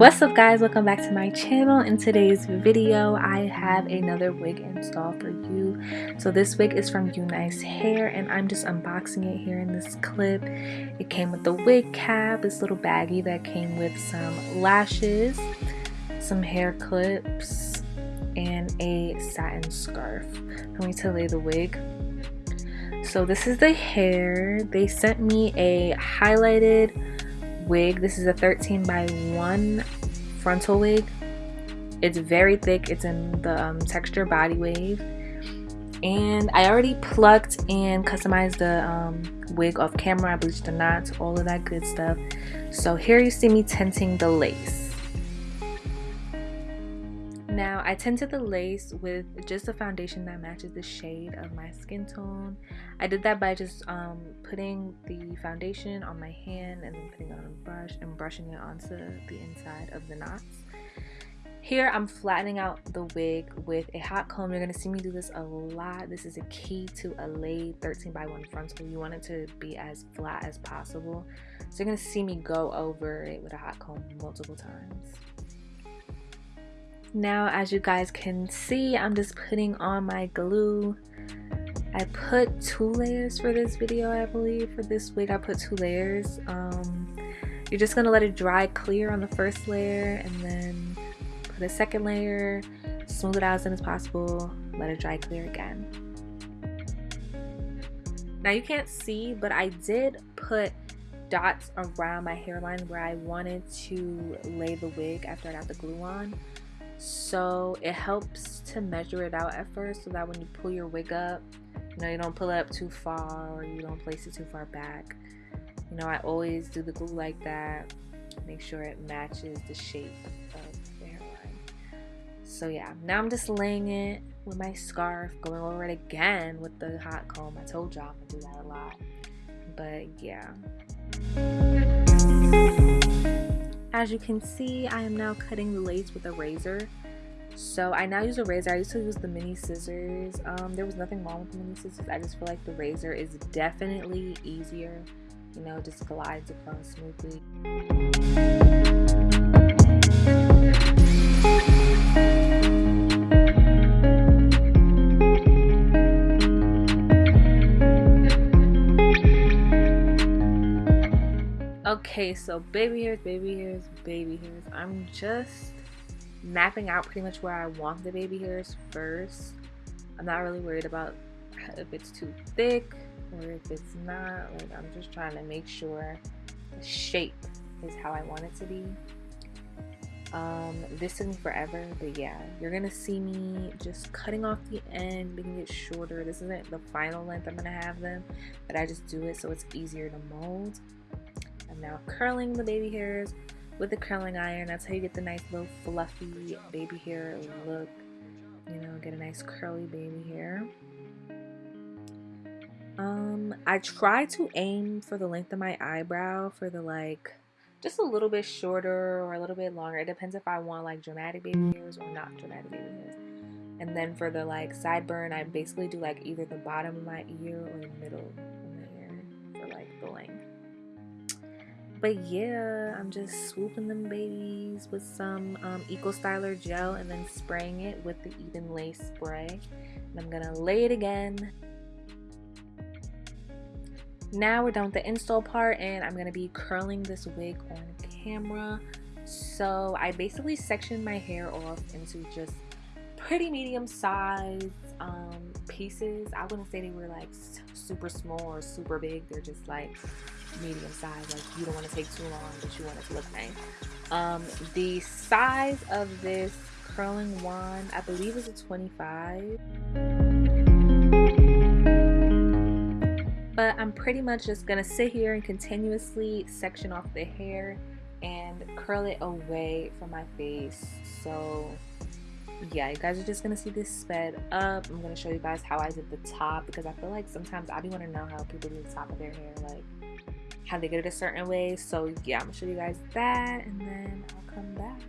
What's up guys, welcome back to my channel. In today's video, I have another wig install for you. So this wig is from Unice Hair and I'm just unboxing it here in this clip. It came with the wig cap, this little baggie that came with some lashes, some hair clips, and a satin scarf for me to lay the wig. So this is the hair. They sent me a highlighted wig. This is a 13 by 1 frontal wig. It's very thick. It's in the um, texture body wave. And I already plucked and customized the um, wig off camera. I bleached the knots, all of that good stuff. So here you see me tinting the lace. Now I tinted the lace with just a foundation that matches the shade of my skin tone. I did that by just um, putting the foundation on my hand and then putting on a brush and brushing it onto the inside of the knots. Here I'm flattening out the wig with a hot comb. You're going to see me do this a lot. This is a key to a laid 13 by 1 frontal. You want it to be as flat as possible. So you're going to see me go over it with a hot comb multiple times. Now, as you guys can see, I'm just putting on my glue. I put two layers for this video, I believe. For this wig, I put two layers. Um, you're just gonna let it dry clear on the first layer and then put a second layer, smooth it out as soon as possible, let it dry clear again. Now you can't see, but I did put dots around my hairline where I wanted to lay the wig after I got the glue on so it helps to measure it out at first so that when you pull your wig up you know you don't pull it up too far or you don't place it too far back. You know I always do the glue like that make sure it matches the shape of the hairline. So yeah now I'm just laying it with my scarf going over it again with the hot comb. I told y'all I'm gonna do that a lot but yeah as you can see, I am now cutting the lace with a razor. So I now use a razor. I used to use the mini scissors. Um, there was nothing wrong with the mini scissors. I just feel like the razor is definitely easier. You know, just glides across smoothly. Okay, so baby hairs, baby hairs, baby hairs. I'm just mapping out pretty much where I want the baby hairs first. I'm not really worried about if it's too thick or if it's not. Like I'm just trying to make sure the shape is how I want it to be. Um, this took me forever, but yeah, you're gonna see me just cutting off the end, making it shorter. This isn't the final length I'm gonna have them, but I just do it so it's easier to mold. Now curling the baby hairs with the curling iron. That's how you get the nice little fluffy baby hair look. You know, get a nice curly baby hair. Um, I try to aim for the length of my eyebrow for the like just a little bit shorter or a little bit longer. It depends if I want like dramatic baby hairs or not dramatic baby hairs. And then for the like sideburn, I basically do like either the bottom of my ear or the middle of my ear for like the length. But yeah, I'm just swooping them babies with some um, Eco Styler gel and then spraying it with the Ebin Lace spray. And I'm gonna lay it again. Now we're done with the install part and I'm gonna be curling this wig on camera. So I basically sectioned my hair off into just pretty medium sized um, pieces. I wouldn't say they were like super small or super big. They're just like medium size. Like you don't want to take too long, but you want it to look nice. Um, the size of this curling wand, I believe is a 25. But I'm pretty much just gonna sit here and continuously section off the hair and curl it away from my face. So yeah, you guys are just gonna see this sped up. I'm gonna show you guys how I did the top because I feel like sometimes I be wanna know how people do the top of their hair. Like how they get it a certain way. So yeah, I'm gonna show you guys that and then I'll come back.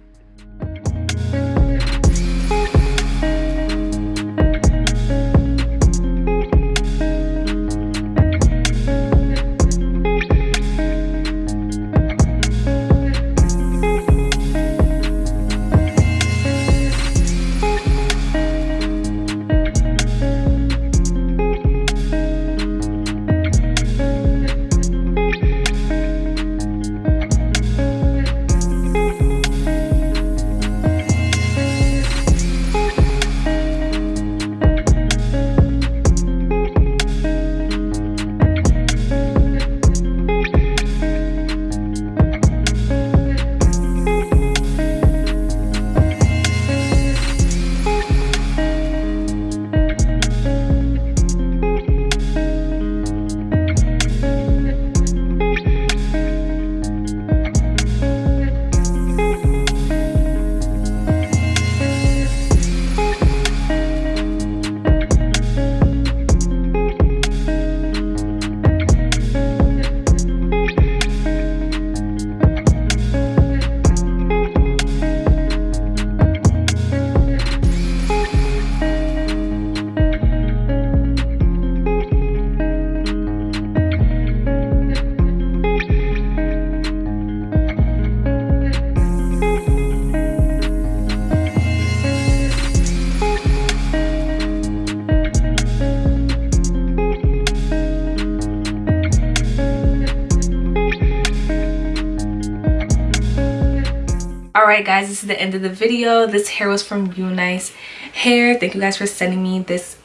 Alright guys, this is the end of the video. This hair was from Unice Hair. Thank you guys for sending me this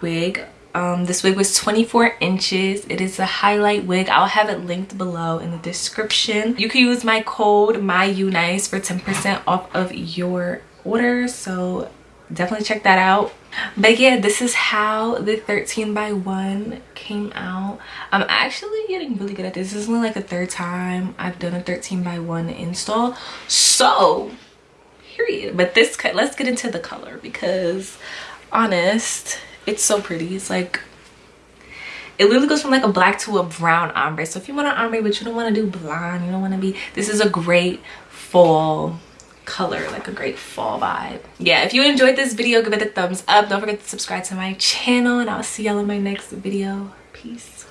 wig. Um, this wig was 24 inches. It is a highlight wig. I'll have it linked below in the description. You can use my code MyUnice for 10% off of your order. So definitely check that out. But yeah this is how the 13 by 1 came out. I'm actually getting really good at this. This is only like the third time i've done a 13 by 1 install. So period. But this cut let's get into the color because honest it's so pretty. It's like it literally goes from like a black to a brown ombre. So if you want an ombre but you don't want to do blonde you don't want to be this is a great fall color like a great fall vibe. Yeah if you enjoyed this video give it a thumbs up. Don't forget to subscribe to my channel and i'll see y'all in my next video. Peace